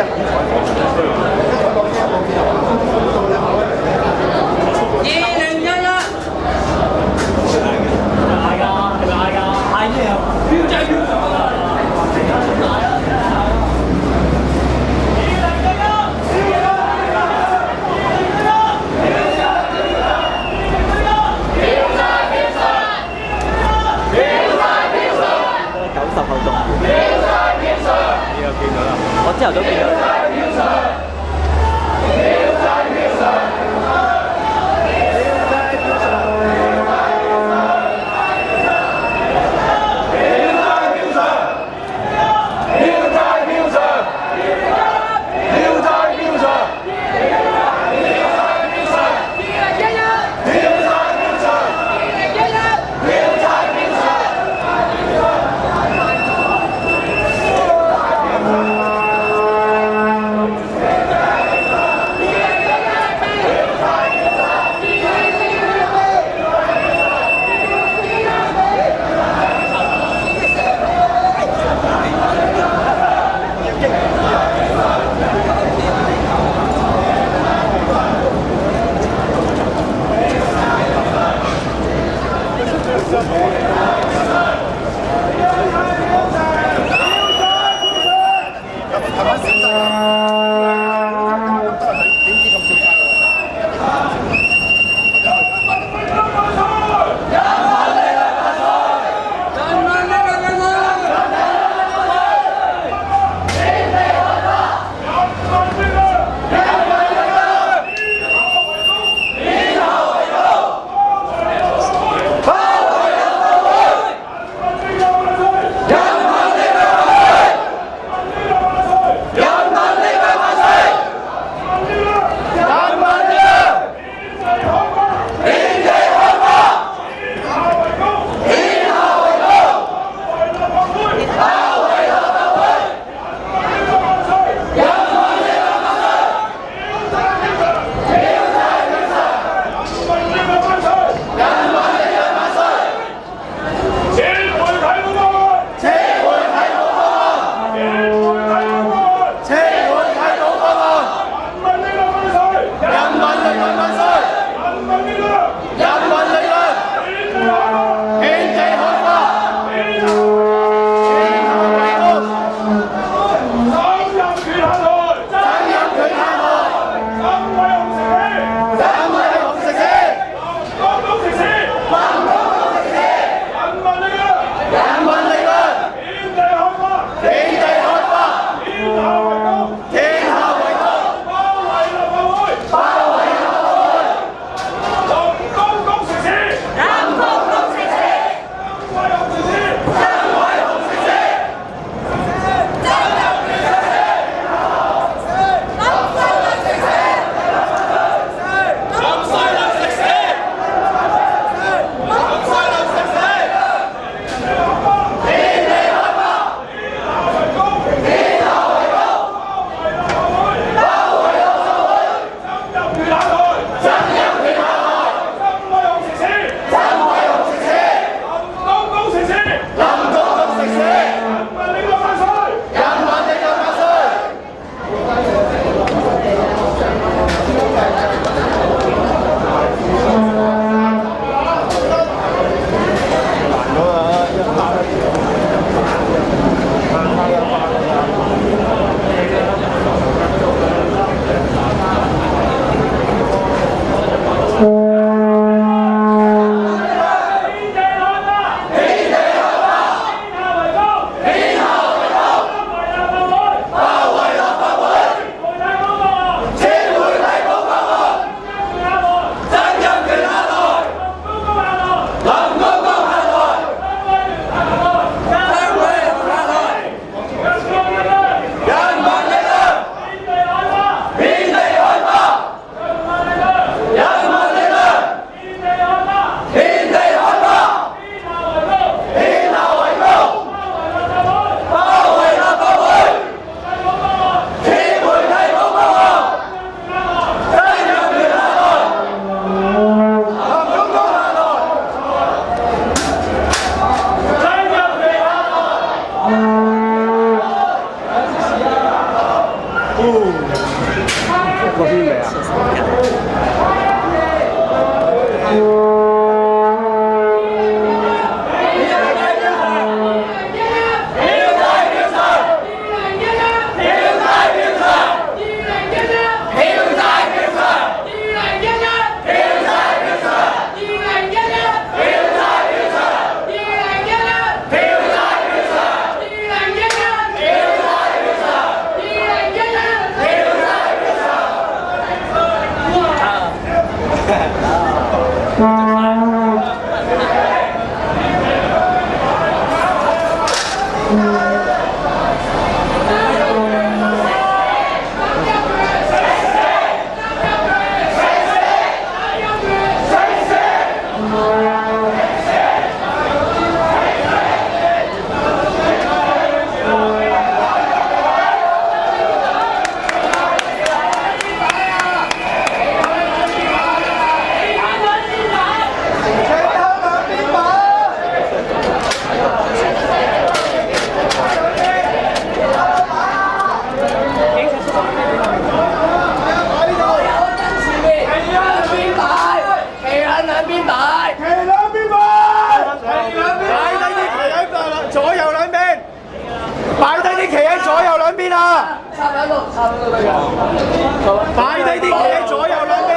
Anfang. Sometimes Thank. 摆低啲嘢左右两边